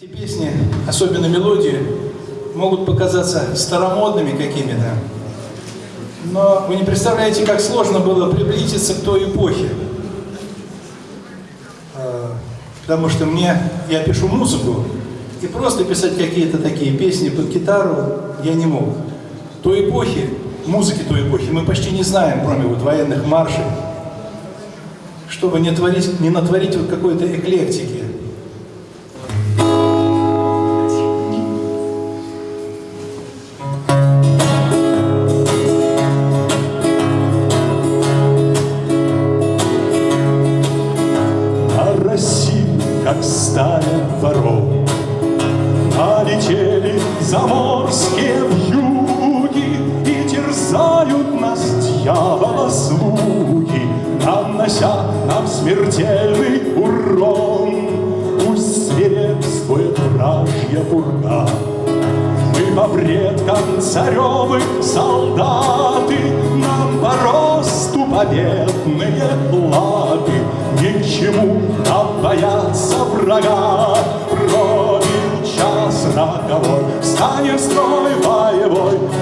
Эти песни, особенно мелодии, могут показаться старомодными какими-то, но вы не представляете, как сложно было приблизиться к той эпохе. А, потому что мне, я пишу музыку, и просто писать какие-то такие песни под гитару я не мог. Той эпохи, музыки той эпохи мы почти не знаем, кроме вот военных маршей. Чтобы не, творить, не натворить вот какой-то эклектики. Заморские вьюги И терзают нас дьявола слуги, Нанося нам смертельный урон. Пусть свирепствует вражья бурга, Мы по предкам царевы солдаты, Нам по росту победные платы, Ни к чему нам бояться врага. Пробил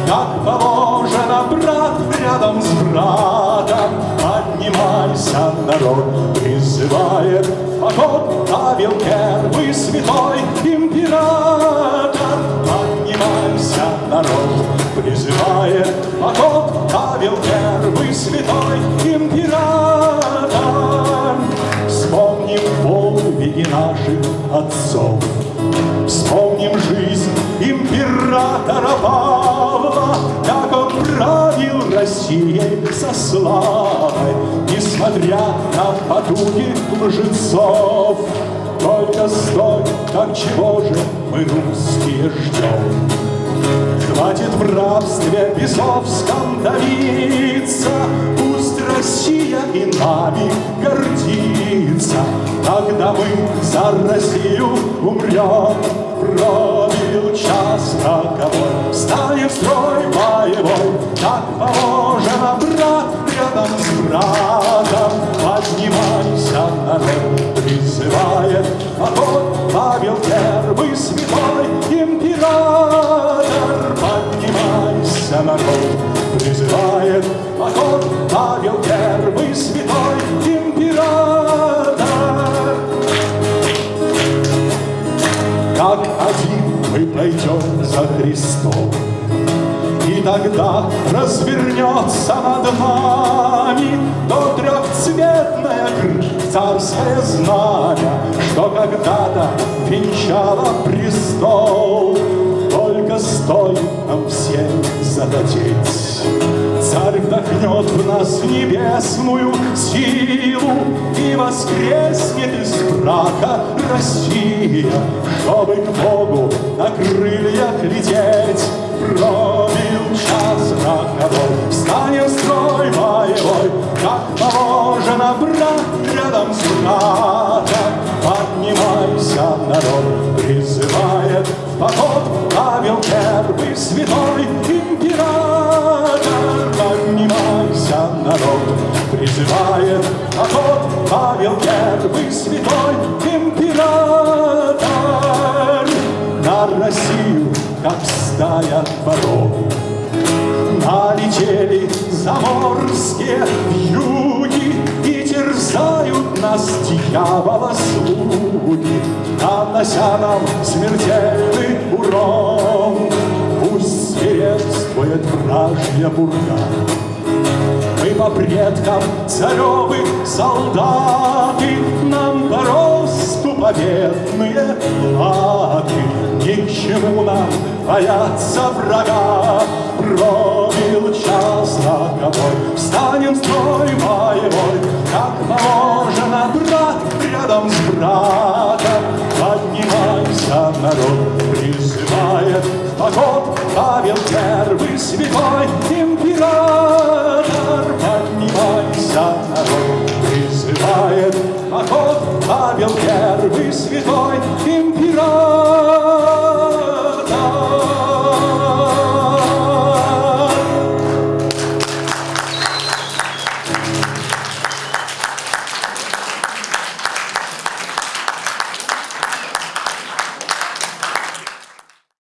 Как положено, брат, рядом с братом. Поднимайся, народ, призывает Поход Павел Первый святой император. Поднимайся, народ, призывает Поход Павел Первый святой император. Вспомним подвиги наших отцов, Вспомним жизнь императора Павла, Как он правил Россией со славой, Несмотря на потуги лжецов. Только стой, так чего же мы русские ждем? Хватит в рабстве бесовском давиться, Пусть Россия и нами гордится, Когда мы за Россию умрем. Пробил час роковой, Встанем в строй боевой, Как положено, брат, рядом с братом. Поднимайся, народ, призывает Поход Павел Первый святой за Христом, И тогда развернется над нами То трехцветное царское знамя, Что когда-то венчало престол. Только стоит нам всем захотеть, Царь вдохнет в нас небесную силу И воскреснет из брака Россия, Чтобы к Богу на крыльях лететь. Пробил час роковой, Встанем строй боевой, Как положено, брат, рядом с братом. Поднимайся, народ, призывает в поход Павел Первый святой Павел Первый святой император. На Россию, как стая воров, Налетели заморские вьюги И терзают нас дьявола слуги, Нанося нам смертельный урон. Пусть свирепствует вражья бурга, по предкам царевы солдаты, Нам по росту победные платы, Ни к чему нам бояться врага. Пробил час роковой, Встанем строй боевой, Как положено, брат, рядом с братом. Поднимайся, народ, призывает в поход Павел Первый святой Святой Император.